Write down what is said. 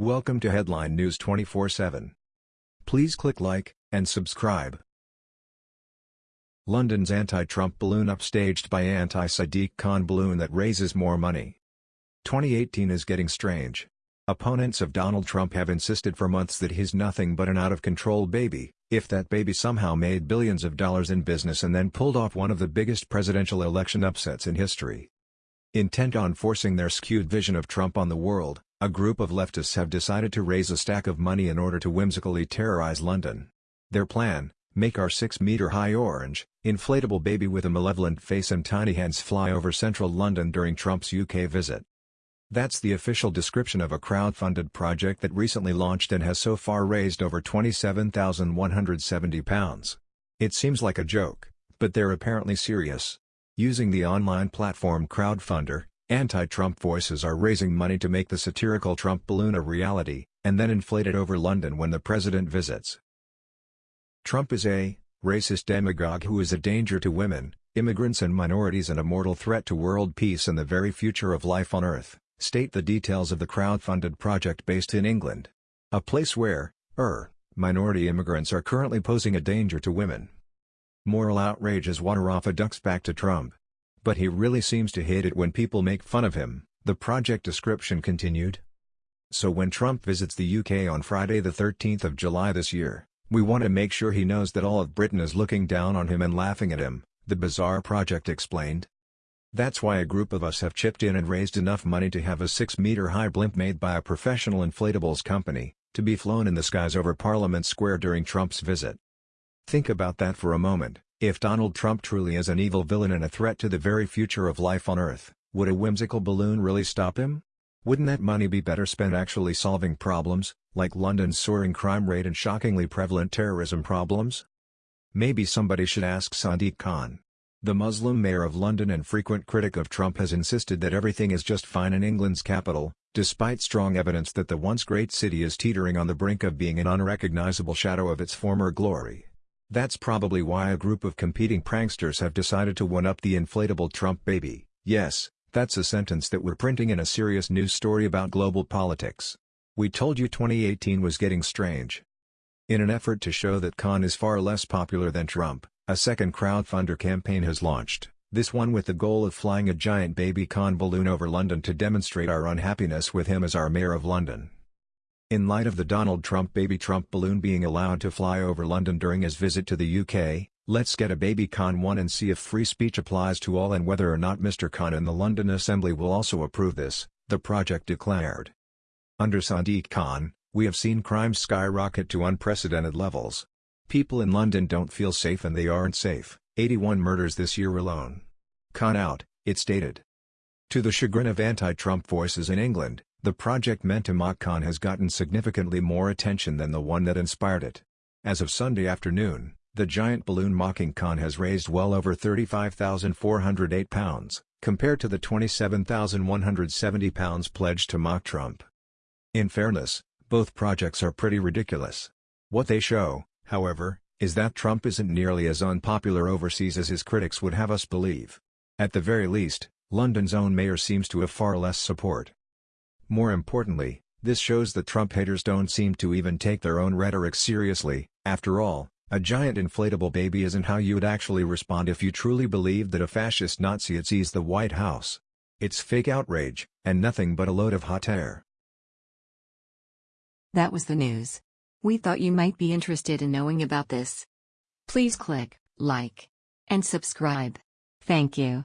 Welcome to Headline News 24/7. Please click like and subscribe. London's anti-Trump balloon upstaged by anti-Sadiq Khan balloon that raises more money. 2018 is getting strange. Opponents of Donald Trump have insisted for months that he's nothing but an out-of-control baby, if that baby somehow made billions of dollars in business and then pulled off one of the biggest presidential election upsets in history. Intent on forcing their skewed vision of Trump on the world, a group of leftists have decided to raise a stack of money in order to whimsically terrorize London. Their plan, make our 6-meter-high orange, inflatable baby with a malevolent face and tiny hands fly over central London during Trump's UK visit. That's the official description of a crowd-funded project that recently launched and has so far raised over £27,170. It seems like a joke, but they're apparently serious. Using the online platform Crowdfunder, anti-Trump voices are raising money to make the satirical Trump balloon a reality, and then inflate it over London when the president visits. Trump is a racist demagogue who is a danger to women, immigrants and minorities and a mortal threat to world peace and the very future of life on Earth state the details of the crowd-funded project based in England. A place where, er, minority immigrants are currently posing a danger to women. Moral outrage is water off a duck's back to Trump. But he really seems to hate it when people make fun of him, the project description continued. So when Trump visits the UK on Friday the 13th of July this year, we want to make sure he knows that all of Britain is looking down on him and laughing at him, the bizarre project explained. That's why a group of us have chipped in and raised enough money to have a 6-meter-high blimp made by a professional inflatables company, to be flown in the skies over Parliament Square during Trump's visit. Think about that for a moment, if Donald Trump truly is an evil villain and a threat to the very future of life on Earth, would a whimsical balloon really stop him? Wouldn't that money be better spent actually solving problems, like London's soaring crime rate and shockingly prevalent terrorism problems? Maybe somebody should ask Sadiq Khan. The Muslim mayor of London and frequent critic of Trump has insisted that everything is just fine in England's capital, despite strong evidence that the once great city is teetering on the brink of being an unrecognizable shadow of its former glory. That's probably why a group of competing pranksters have decided to one-up the inflatable Trump baby. Yes, that's a sentence that we're printing in a serious news story about global politics. We told you 2018 was getting strange. In an effort to show that Khan is far less popular than Trump, a second crowdfunder campaign has launched, this one with the goal of flying a giant baby Khan balloon over London to demonstrate our unhappiness with him as our Mayor of London. In light of the Donald Trump baby Trump balloon being allowed to fly over London during his visit to the UK, let's get a baby Khan one and see if free speech applies to all and whether or not Mr. Khan in the London Assembly will also approve this, the project declared. Under Sadiq Khan, we have seen crime skyrocket to unprecedented levels, People in London don't feel safe and they aren't safe, 81 murders this year alone. Khan out, it stated. To the chagrin of anti-Trump voices in England, the project meant to mock Khan has gotten significantly more attention than the one that inspired it. As of Sunday afternoon, the giant balloon mocking Khan has raised well over £35,408, compared to the £27,170 pledged to mock Trump. In fairness, both projects are pretty ridiculous. What they show, however, is that Trump isn't nearly as unpopular overseas as his critics would have us believe. At the very least, London's own mayor seems to have far less support. More importantly, this shows that Trump haters don't seem to even take their own rhetoric seriously, after all, a giant inflatable baby isn't how you'd actually respond if you truly believed that a fascist Nazi had seized the White House. It's fake outrage, and nothing but a load of hot air. That was the news. We thought you might be interested in knowing about this. Please click like and subscribe. Thank you.